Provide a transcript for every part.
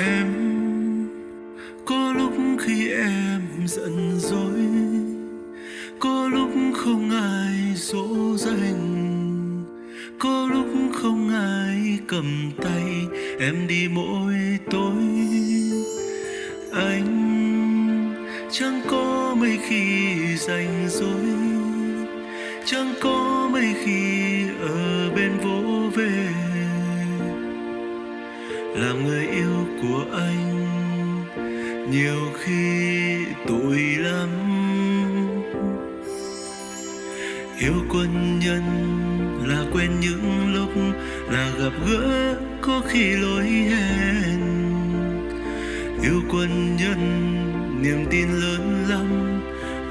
em. Có lúc khi em giận dỗi, có lúc không ai dỗ dành, có lúc không ai cầm tay em đi mỗi tối. Anh chẳng có mấy khi rảnh rỗi, chẳng có mấy khi làm người yêu của anh. Nhiều khi tội lắm. Yêu quân nhân là quên những lúc là gặp gỡ có khi lỗi hẹn. Yêu quân nhân, niềm tin lớn lắm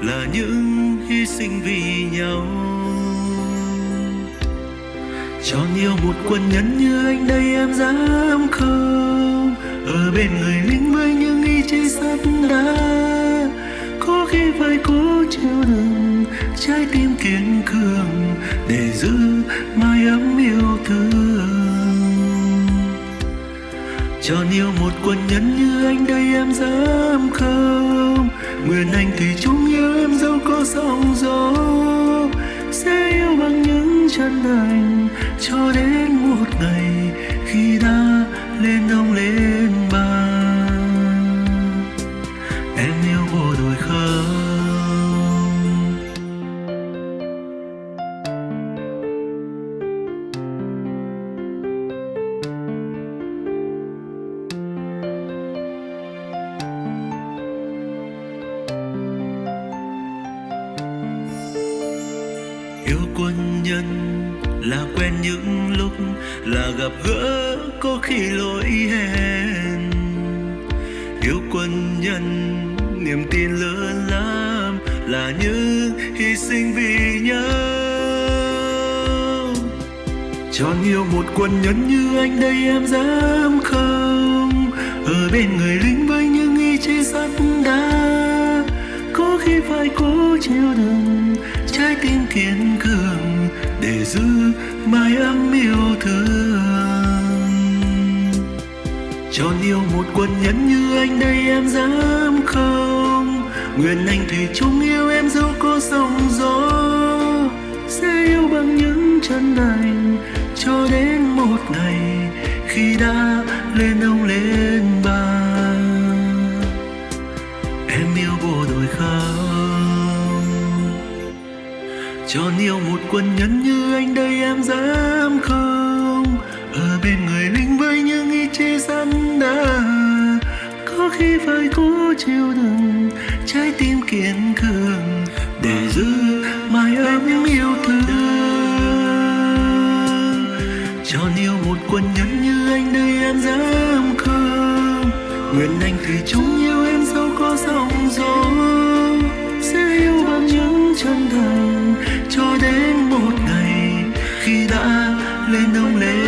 là những hy sinh vì nhau. Chọn yêu một quân nhân như anh đây em dám không? Ở bên người lính với những ý chí sắt đá. Có khi phải cố chịu đựng trái tim kiên cường để giữ mái ấm yêu thương. Chọn yêu một quân nhân như anh đây em dám không? Nguyện anh thì chúng yêu em dẫu có sóng gió chân thành cho đến một ngày khi đã lên đông lên yêu quân nhân là quen những lúc là gặp gỡ có khi lỗi hẹn. Yêu quân nhân, niềm tin lớn lắm là những hy sinh vì nhau. Tròn yêu một quân nhân như anh đây em dám không? Ở bên người lính với những ý chí mái ấm yêu thương. Tròn yêu một quân nhân như anh đây em dám không? Nguyện anh thủy chung yêu em dẫu có sóng gió. Sẽ yêu bằng những chân thành cho đến một ngày khi đã lên ông lên bà. Em yêu bộ đội không tròn yêu một quân nhân như anh đây, em dám không? Ở bên người lính với những ý chí sẵn đá có khi phải cố chịu đựng trái tim kiên cường để giữ mãi ấm yêu thương. Tròn yêu một quân nhân như anh đây, em dám không? Nguyện anh thì chung yêu em dẫu có sóng gió, sẽ yêu bằng những chân thành. lên đông lên.